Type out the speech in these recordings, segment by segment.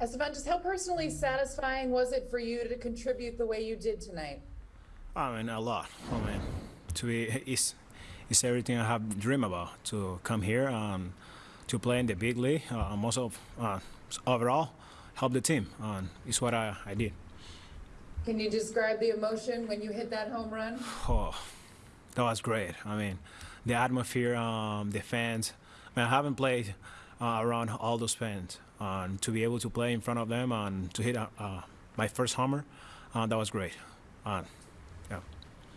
Esteban, just how personally satisfying was it for you to contribute the way you did tonight? I mean, a lot. I mean, to be it's it's everything I have dreamed about to come here and to play in the big league. Uh, most of uh, overall, help the team. And it's what I, I did. Can you describe the emotion when you hit that home run? Oh, that was great. I mean, the atmosphere, um, the fans. I mean, I haven't played uh, around all those fans, and to be able to play in front of them and to hit uh, uh, my first homer, uh, that was great. Uh, yeah,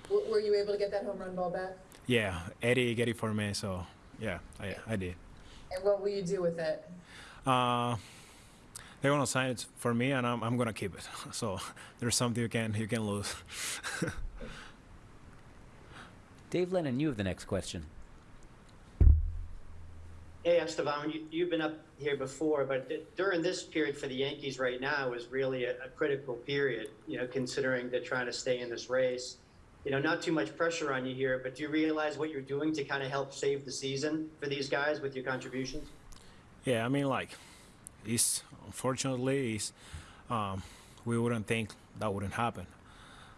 W- Were you able to get that home run ball back? yeah. Eddie get it for me, so yeah, I, I did. And what will you do with it? Uh, they're gonna sign it for me, and I'm, I'm gonna keep it. So there's something you can you can lose. Dave Lennon, you have the next question. Hey, Esteban, you, you've been up here before, but d- during this period for the Yankees right now is really a, a critical period, you know, considering they're trying to stay in this race. You know, not too much pressure on you here, but do you realize what you're doing to kind of help save the season for these guys with your contributions? yeah, I mean like, it's unfortunately it's, um, we wouldn't think that wouldn't happen,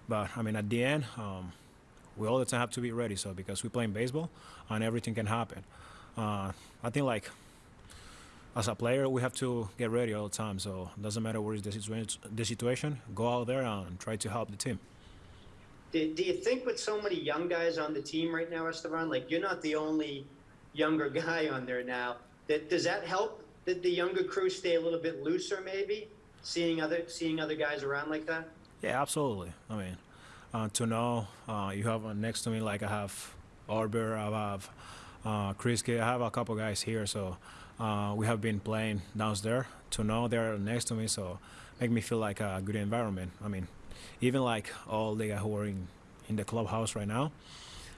but I mean at the end, um, we all the time have to be ready. So because we play in baseball, and everything can happen. Uh, I think like as a player, we have to get ready all the time. So it doesn't matter what is the situation, the situation, go out there and try to help the team. Do, do you think with so many young guys on the team right now, Esteban, like you're not the only younger guy on there now, that does that help that the younger crew stay a little bit looser maybe, seeing other seeing other guys around like that? Yeah, absolutely. I mean, uh, to know uh, you have uh, next to me, like I have Arbor, I have uh, Chris, I have a couple guys here, so uh, we have been playing downstairs. To know they're next to me, so make me feel like a good environment. I mean, even like all the guys who are in, in the clubhouse right now,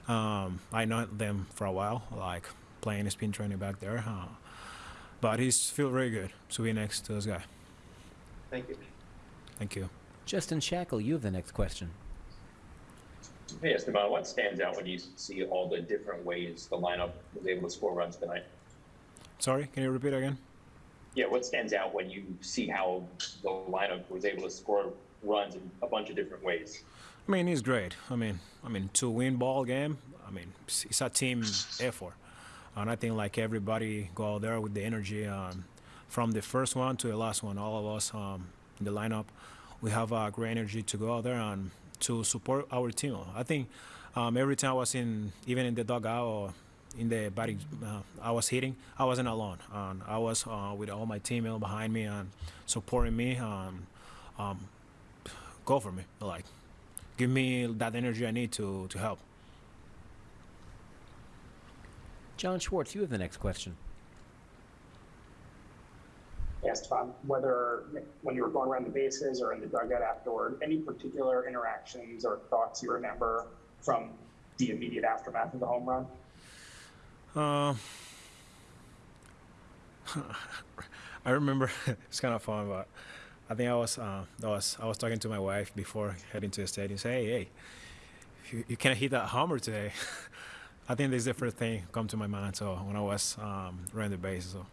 um, I know them for a while, like playing spin training back there. Uh, but he's feel very good to be next to this guy. Thank you. Thank you. Justin Shackle, you have the next question. Hey Esteban, what stands out when you see all the different ways the lineup was able to score runs tonight? Sorry, can you repeat again? Yeah, what stands out when you see how the lineup was able to score runs in a bunch of different ways? I mean, it's great. I mean, I mean, to win ball game, I mean, it's a team effort, and I think like everybody go out there with the energy. Um, from the first one to the last one, all of us um, in the lineup, we have a great energy to go out there and to support our team. I think um, every time I was in, even in the dugout or in the batting, uh, I was hitting. I wasn't alone, and I was uh, with all my teammates behind me and supporting me. Um, um, go for me, like give me that energy I need to to help. John Schwartz, you have the next question. Tom whether when you were going around the bases or in the dugout afterward, any particular interactions or thoughts you remember from the immediate aftermath of the home run? Uh, I remember it's kind of fun, but I think I was uh, I was I was talking to my wife before heading to the stadium. Say, hey, hey, you, you can't hit that homer today. I think this is the first thing come to my mind. So when I was um, running the bases, so